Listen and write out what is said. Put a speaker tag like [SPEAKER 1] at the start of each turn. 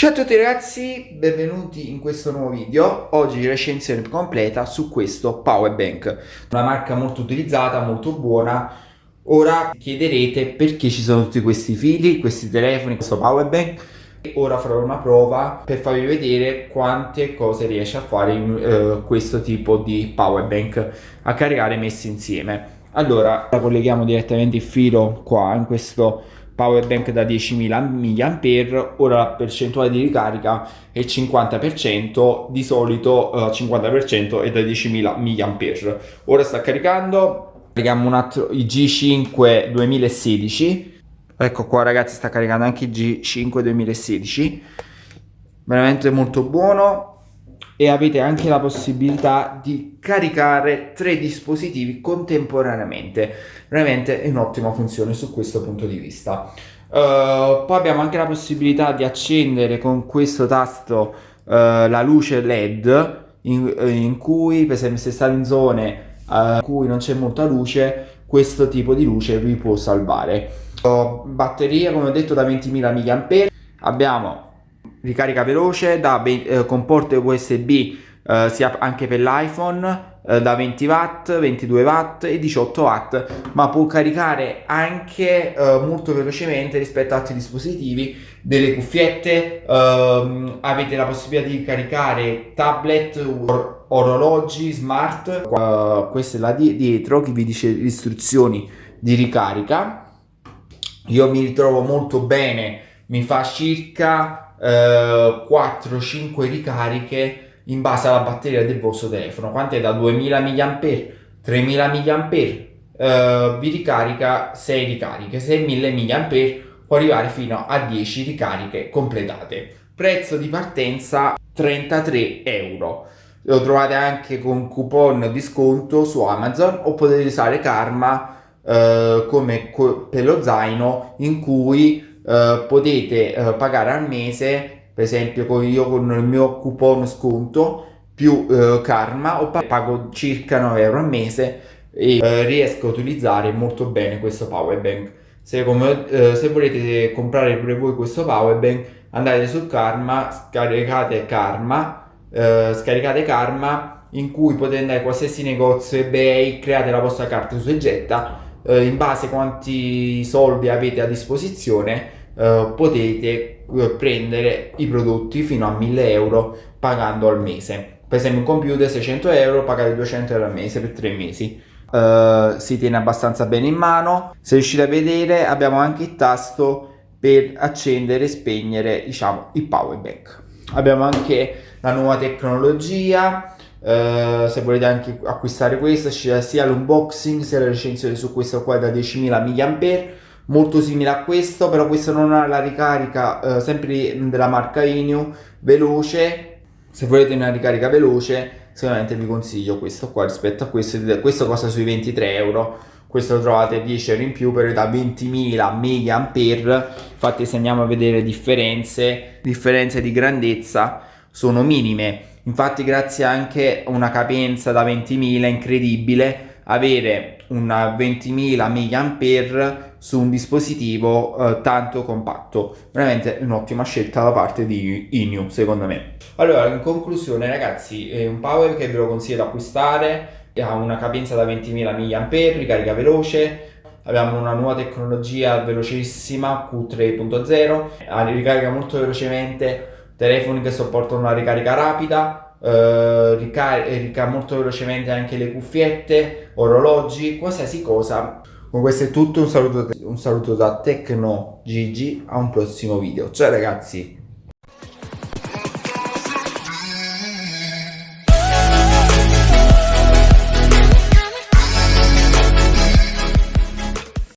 [SPEAKER 1] Ciao a tutti ragazzi, benvenuti in questo nuovo video. Oggi recensione completa su questo power bank. Una marca molto utilizzata, molto buona. Ora chiederete perché ci sono tutti questi fili, questi telefoni, questo power bank. Ora farò una prova per farvi vedere quante cose riesce a fare in, uh, questo tipo di power bank a caricare messi insieme. Allora, colleghiamo direttamente il filo qua in questo power bank da 10.000 mAh, ora la percentuale di ricarica è il 50%, di solito uh, 50% è da 10.000 mAh. Ora sta caricando, carichiamo un altro il G5 2016, ecco qua ragazzi sta caricando anche il G5 2016, veramente molto buono, e avete anche la possibilità di caricare tre dispositivi contemporaneamente. Veramente è un'ottima funzione su questo punto di vista. Uh, poi abbiamo anche la possibilità di accendere con questo tasto uh, la luce led in, in, cui per esempio se state in zone uh, in cui non c'è molta luce questo tipo di luce vi può salvare. Batteria come ho detto da 20.000 mAh abbiamo ricarica veloce da, eh, con porte USB eh, sia anche per l'iPhone eh, da 20 watt 22 watt e 18 watt ma può caricare anche eh, molto velocemente rispetto ad altri dispositivi delle cuffiette ehm, avete la possibilità di caricare tablet or orologi smart uh, questa è la di dietro che vi dice le istruzioni di ricarica. Io mi ritrovo molto bene mi fa circa 4-5 ricariche in base alla batteria del vostro telefono. Quanto è da 2000 mAh 3000 mAh eh, vi ricarica 6 ricariche. 6000 mAh può arrivare fino a 10 ricariche completate. Prezzo di partenza 33 euro. Lo trovate anche con coupon di sconto su Amazon o potete usare Karma eh, come per lo zaino in cui eh, potete uh, pagare al mese per esempio con io con il mio coupon sconto più uh, karma o pago circa 9 euro al mese e riesco a utilizzare molto bene questo power bank. Se, come, se volete comprare pure voi questo power bank andate su karma scaricate karma scaricate karma in cui potete andare a qualsiasi negozio ebay create la vostra carta su Egetta in base a quanti soldi avete a disposizione eh, potete eh, prendere i prodotti fino a 1000 euro pagando al mese. Per esempio un computer 600 euro pagate 200 euro al mese per 3 mesi. Uh, si tiene abbastanza bene in mano. Se riuscite a vedere abbiamo anche il tasto per accendere e spegnere diciamo il power bank. Abbiamo anche la nuova tecnologia Uh, se volete anche acquistare questa c'è sia l'unboxing sia la recensione su questo qua da 10.000 mAh molto simile a questo però questo non ha la ricarica eh, sempre della marca Inu veloce. Se volete una ricarica veloce sicuramente vi consiglio questo qua rispetto a questo questo costa sui 23 euro. Questo lo trovate 10 euro in più però da 20.000 mAh infatti se andiamo a vedere differenze differenze di grandezza sono minime. Infatti grazie anche a una capienza da 20.000 incredibile avere una 20.000 mAh su un dispositivo eh, tanto compatto. Veramente un'ottima scelta da parte di Inu secondo me. Allora in conclusione ragazzi è un power che ve lo consiglio da acquistare. Ha una capienza da 20.000 mAh ricarica veloce. Abbiamo una nuova tecnologia velocissima Q3.0 ricarica molto velocemente telefoni che supportano una ricarica rapida eh, ricarica molto velocemente anche le cuffiette orologi qualsiasi cosa con questo è tutto, un saluto, un saluto da Tecno Gigi, a un prossimo video. Ciao ragazzi!